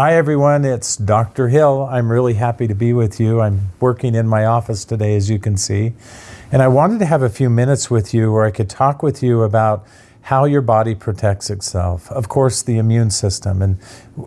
Hi everyone, it's Dr. Hill. I'm really happy to be with you. I'm working in my office today as you can see. And I wanted to have a few minutes with you where I could talk with you about how your body protects itself. Of course, the immune system. And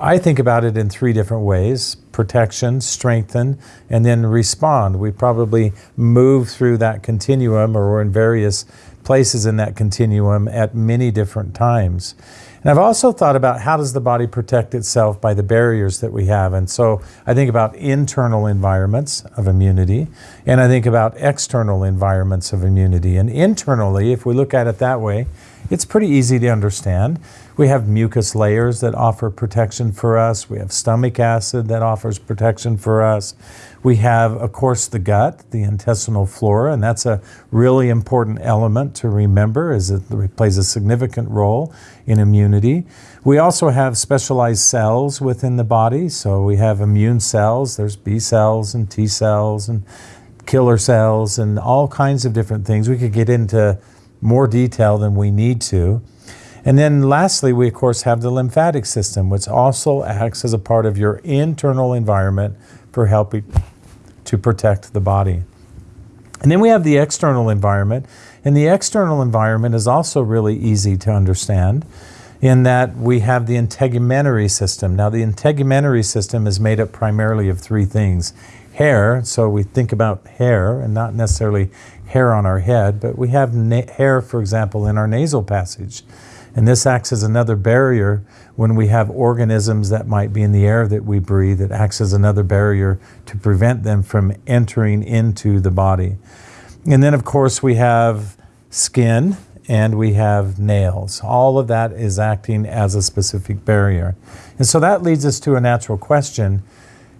I think about it in three different ways protection, strengthen, and then respond. We probably move through that continuum or we're in various places in that continuum at many different times. And I've also thought about how does the body protect itself by the barriers that we have. And so I think about internal environments of immunity, and I think about external environments of immunity. And internally, if we look at it that way, it's pretty easy to understand. We have mucus layers that offer protection for us. We have stomach acid that offers protection for us. We have, of course, the gut, the intestinal flora, and that's a really important element to remember as it plays a significant role in immunity. We also have specialized cells within the body. So we have immune cells. There's B cells and T cells and killer cells and all kinds of different things. We could get into more detail than we need to. And then lastly, we of course have the lymphatic system, which also acts as a part of your internal environment for helping to protect the body. And then we have the external environment. And the external environment is also really easy to understand in that we have the integumentary system. Now, the integumentary system is made up primarily of three things hair, so we think about hair and not necessarily hair on our head, but we have hair, for example, in our nasal passage. And this acts as another barrier when we have organisms that might be in the air that we breathe. It acts as another barrier to prevent them from entering into the body. And then, of course, we have skin and we have nails. All of that is acting as a specific barrier. And so that leads us to a natural question.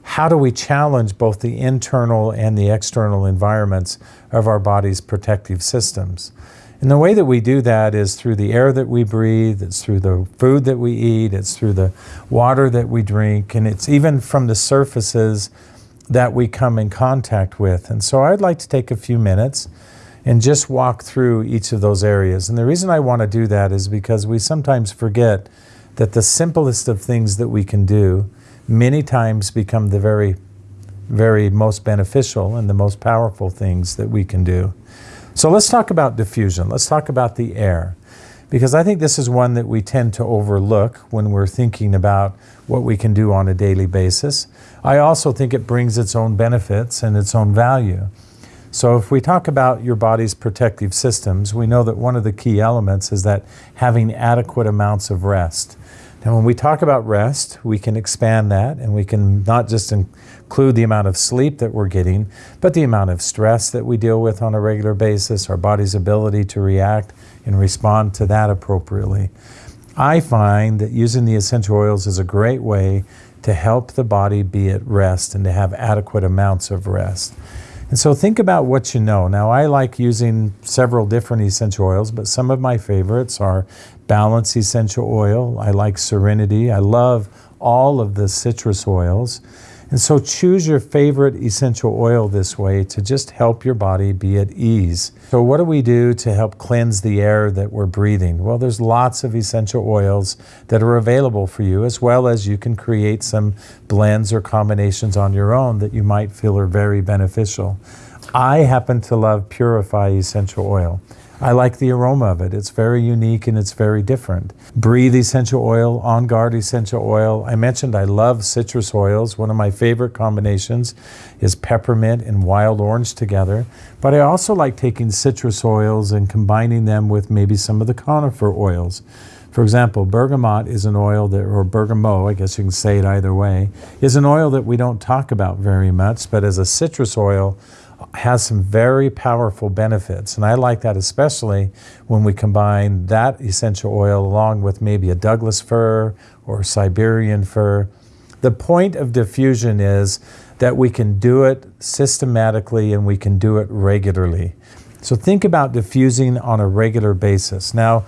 How do we challenge both the internal and the external environments of our body's protective systems? And the way that we do that is through the air that we breathe, it's through the food that we eat, it's through the water that we drink, and it's even from the surfaces that we come in contact with. And so I'd like to take a few minutes and just walk through each of those areas. And the reason I want to do that is because we sometimes forget that the simplest of things that we can do many times become the very, very most beneficial and the most powerful things that we can do. So let's talk about diffusion. Let's talk about the air. Because I think this is one that we tend to overlook when we're thinking about what we can do on a daily basis. I also think it brings its own benefits and its own value. So if we talk about your body's protective systems, we know that one of the key elements is that having adequate amounts of rest. Now, when we talk about rest, we can expand that and we can not just include the amount of sleep that we're getting, but the amount of stress that we deal with on a regular basis, our body's ability to react and respond to that appropriately. I find that using the essential oils is a great way to help the body be at rest and to have adequate amounts of rest. And so think about what you know. Now, I like using several different essential oils, but some of my favorites are Balance Essential Oil. I like Serenity. I love all of the citrus oils. And so choose your favorite essential oil this way to just help your body be at ease. So what do we do to help cleanse the air that we're breathing? Well, there's lots of essential oils that are available for you, as well as you can create some blends or combinations on your own that you might feel are very beneficial. I happen to love Purify Essential Oil. I like the aroma of it. It's very unique and it's very different. Breathe essential oil, On Guard essential oil. I mentioned I love citrus oils. One of my favorite combinations is peppermint and wild orange together. But I also like taking citrus oils and combining them with maybe some of the conifer oils. For example, bergamot is an oil that, or bergamot, I guess you can say it either way, is an oil that we don't talk about very much, but as a citrus oil, has some very powerful benefits. And I like that especially when we combine that essential oil along with maybe a Douglas fir or Siberian fir. The point of diffusion is that we can do it systematically and we can do it regularly. So think about diffusing on a regular basis. Now,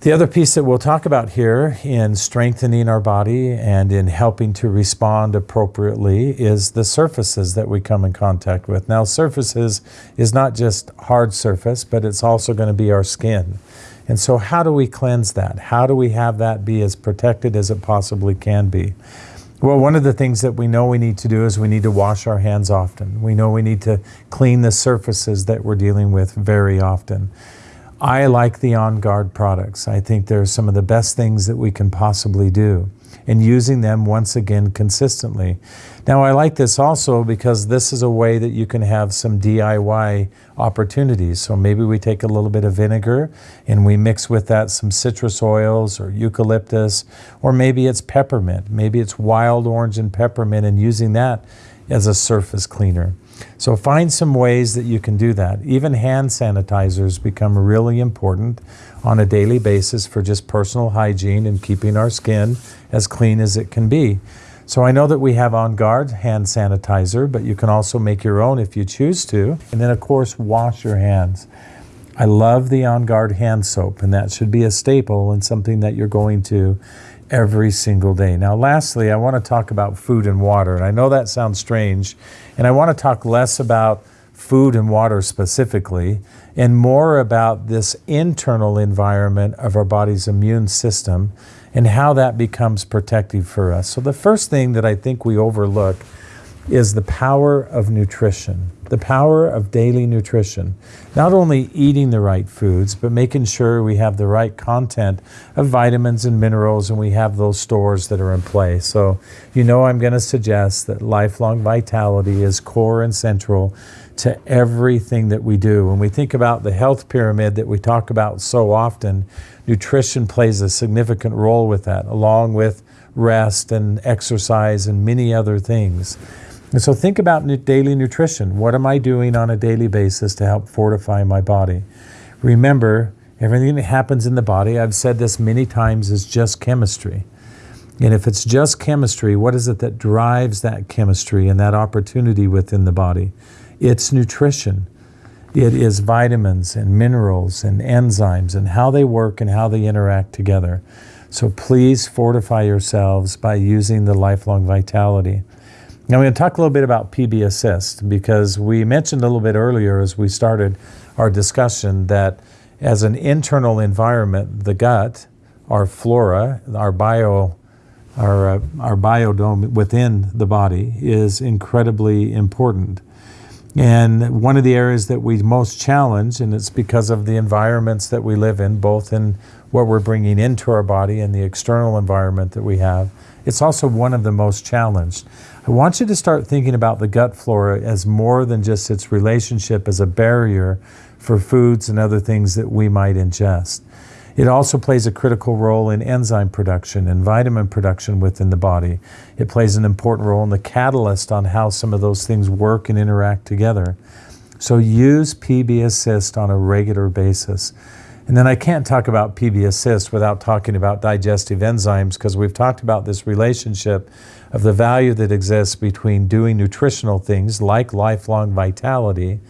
the other piece that we'll talk about here in strengthening our body and in helping to respond appropriately is the surfaces that we come in contact with. Now, surfaces is not just hard surface, but it's also going to be our skin. And so, how do we cleanse that? How do we have that be as protected as it possibly can be? Well, one of the things that we know we need to do is we need to wash our hands often. We know we need to clean the surfaces that we're dealing with very often. I like the On Guard products. I think they're some of the best things that we can possibly do and using them once again consistently. Now, I like this also because this is a way that you can have some DIY opportunities. So maybe we take a little bit of vinegar and we mix with that some citrus oils or eucalyptus, or maybe it's peppermint. Maybe it's wild orange and peppermint and using that as a surface cleaner. So find some ways that you can do that. Even hand sanitizers become really important on a daily basis for just personal hygiene and keeping our skin as clean as it can be. So I know that we have On Guard hand sanitizer, but you can also make your own if you choose to. And then of course, wash your hands. I love the On Guard hand soap, and that should be a staple and something that you're going to every single day. Now, lastly, I want to talk about food and water. And I know that sounds strange, and I want to talk less about food and water specifically and more about this internal environment of our body's immune system and how that becomes protective for us. So, the first thing that I think we overlook is the power of nutrition, the power of daily nutrition. Not only eating the right foods, but making sure we have the right content of vitamins and minerals and we have those stores that are in place. So, you know, I'm going to suggest that lifelong vitality is core and central to everything that we do. When we think about the health pyramid that we talk about so often, nutrition plays a significant role with that, along with rest and exercise and many other things. And so think about daily nutrition. What am I doing on a daily basis to help fortify my body? Remember, everything that happens in the body, I've said this many times, is just chemistry. And if it's just chemistry, what is it that drives that chemistry and that opportunity within the body? It's nutrition. It is vitamins and minerals and enzymes and how they work and how they interact together. So please fortify yourselves by using the lifelong vitality. Now, I'm going to talk a little bit about PB Assist because we mentioned a little bit earlier as we started our discussion that as an internal environment, the gut, our flora, our bio, our, uh, our biodome within the body is incredibly important. And one of the areas that we most challenge, and it's because of the environments that we live in, both in what we're bringing into our body and the external environment that we have, it's also one of the most challenged. I want you to start thinking about the gut flora as more than just its relationship as a barrier for foods and other things that we might ingest. It also plays a critical role in enzyme production and vitamin production within the body. It plays an important role in the catalyst on how some of those things work and interact together. So use PB Assist on a regular basis. And then I can't talk about PB Assist without talking about digestive enzymes because we've talked about this relationship of the value that exists between doing nutritional things like lifelong vitality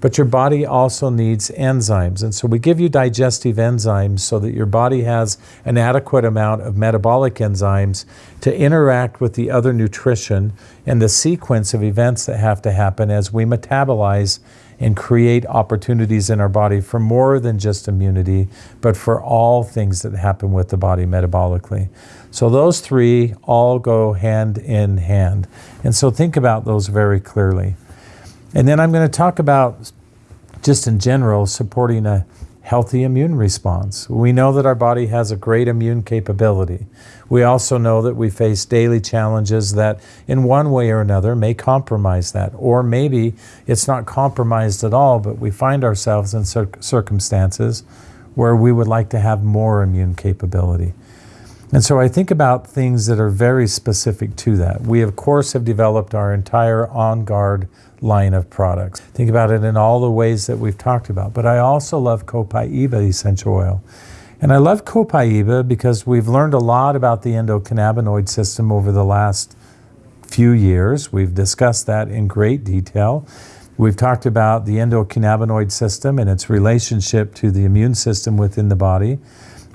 but your body also needs enzymes. And so we give you digestive enzymes so that your body has an adequate amount of metabolic enzymes to interact with the other nutrition and the sequence of events that have to happen as we metabolize and create opportunities in our body for more than just immunity, but for all things that happen with the body metabolically. So those three all go hand in hand. And so think about those very clearly. And then I'm going to talk about, just in general, supporting a healthy immune response. We know that our body has a great immune capability. We also know that we face daily challenges that, in one way or another, may compromise that. Or maybe it's not compromised at all, but we find ourselves in cir- circumstances where we would like to have more immune capability. And so I think about things that are very specific to that. We, of course, have developed our entire On Guard line of products. Think about it in all the ways that we've talked about. But I also love Copaiba essential oil. And I love Copaiba because we've learned a lot about the endocannabinoid system over the last few years. We've discussed that in great detail. We've talked about the endocannabinoid system and its relationship to the immune system within the body.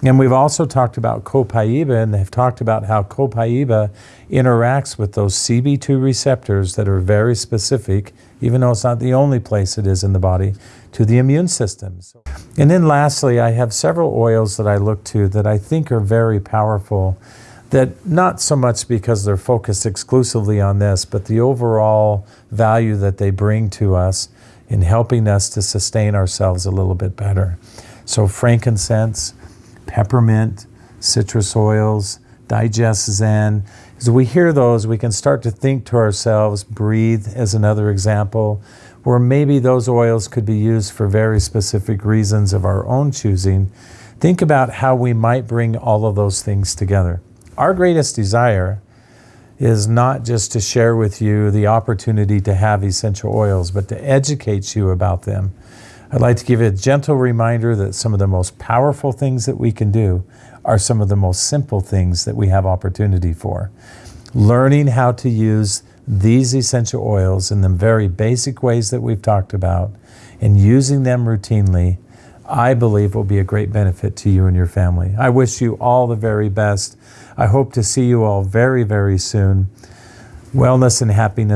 And we've also talked about copaiba, and they've talked about how copaiba interacts with those CB2 receptors that are very specific, even though it's not the only place it is in the body, to the immune system. And then lastly, I have several oils that I look to that I think are very powerful that not so much because they're focused exclusively on this, but the overall value that they bring to us in helping us to sustain ourselves a little bit better. So frankincense, peppermint, citrus oils, digest zen. As we hear those, we can start to think to ourselves, breathe as another example, where maybe those oils could be used for very specific reasons of our own choosing. Think about how we might bring all of those things together. Our greatest desire is not just to share with you the opportunity to have essential oils, but to educate you about them. I'd like to give you a gentle reminder that some of the most powerful things that we can do are some of the most simple things that we have opportunity for. Learning how to use these essential oils in the very basic ways that we've talked about and using them routinely, I believe will be a great benefit to you and your family. I wish you all the very best. I hope to see you all very, very soon. Wellness and happiness.